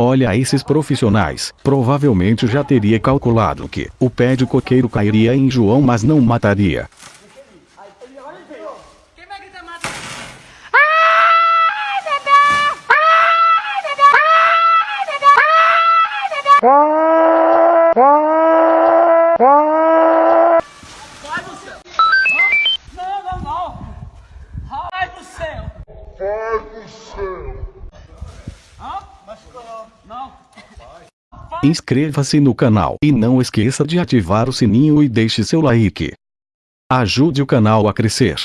Olha esses profissionais. Provavelmente já teria calculado que o pé de coqueiro cairia em João mas não mataria. Vai do céu! Vai do céu! Vai do céu! Hã? Não. Inscreva-se no canal e não esqueça de ativar o sininho e deixe seu like. Ajude o canal a crescer.